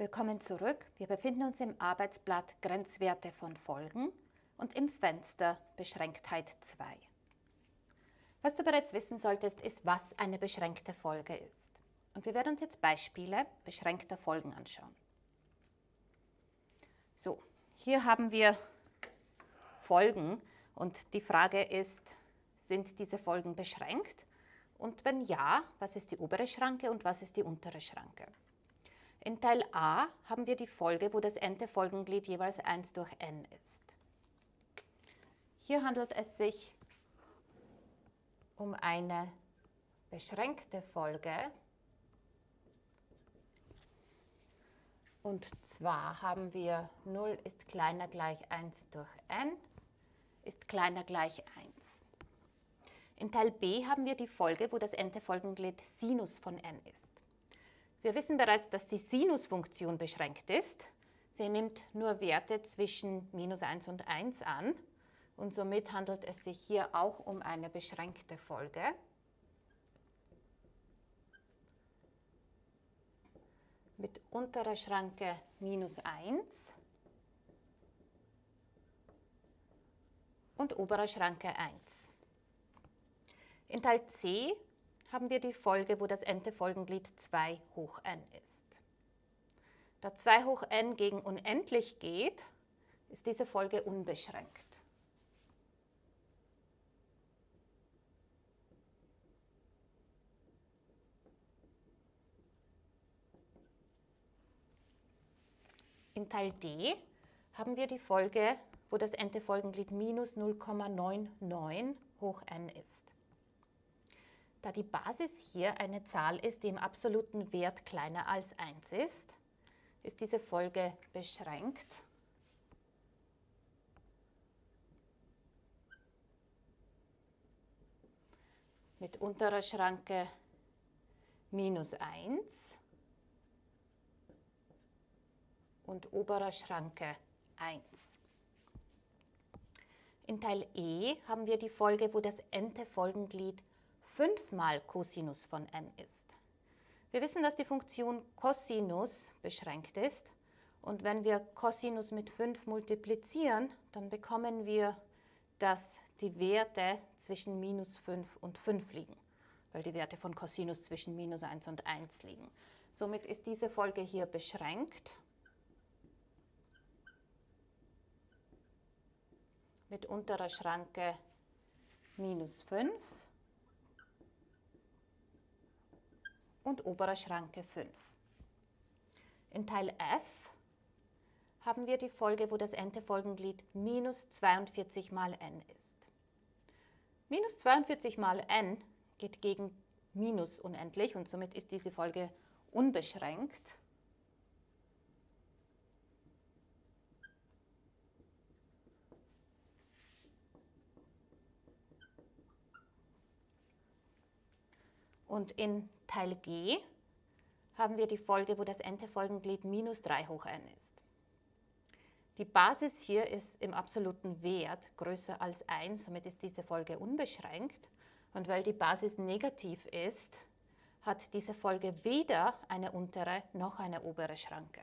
Willkommen zurück. Wir befinden uns im Arbeitsblatt Grenzwerte von Folgen und im Fenster Beschränktheit 2. Was du bereits wissen solltest, ist, was eine beschränkte Folge ist. Und wir werden uns jetzt Beispiele beschränkter Folgen anschauen. So, hier haben wir Folgen und die Frage ist, sind diese Folgen beschränkt? Und wenn ja, was ist die obere Schranke und was ist die untere Schranke? In Teil A haben wir die Folge, wo das n-te Folgenglied jeweils 1 durch n ist. Hier handelt es sich um eine beschränkte Folge. Und zwar haben wir 0 ist kleiner gleich 1 durch n ist kleiner gleich 1. In Teil B haben wir die Folge, wo das n-te Folgenglied Sinus von n ist. Wir wissen bereits, dass die Sinusfunktion beschränkt ist. Sie nimmt nur Werte zwischen minus 1 und 1 an und somit handelt es sich hier auch um eine beschränkte Folge. mit unterer Schranke minus 1 und oberer Schranke 1. In Teil C haben wir die Folge, wo das n-te Folgenglied 2 hoch n ist. Da 2 hoch n gegen unendlich geht, ist diese Folge unbeschränkt. In Teil D haben wir die Folge, wo das n-te Folgenglied minus 0,99 hoch n ist. Da die Basis hier eine Zahl ist, die im absoluten Wert kleiner als 1 ist, ist diese Folge beschränkt. mit unterer Schranke minus 1 und oberer Schranke 1. In Teil E haben wir die Folge, wo das n-te Folgenglied 5 mal Cosinus von n ist. Wir wissen, dass die Funktion Cosinus beschränkt ist und wenn wir Cosinus mit 5 multiplizieren, dann bekommen wir, dass die Werte zwischen minus 5 und 5 liegen, weil die Werte von Cosinus zwischen minus 1 und 1 liegen. Somit ist diese Folge hier beschränkt mit unterer Schranke minus 5 und oberer Schranke 5. In Teil F haben wir die Folge, wo das n-te Folgenglied minus 42 mal n ist. Minus 42 mal n geht gegen minus unendlich und somit ist diese Folge unbeschränkt. Und in Teil G haben wir die Folge, wo das n-te Folgenglied minus 3 hoch n ist. Die Basis hier ist im absoluten Wert größer als 1, somit ist diese Folge unbeschränkt. Und weil die Basis negativ ist, hat diese Folge weder eine untere noch eine obere Schranke.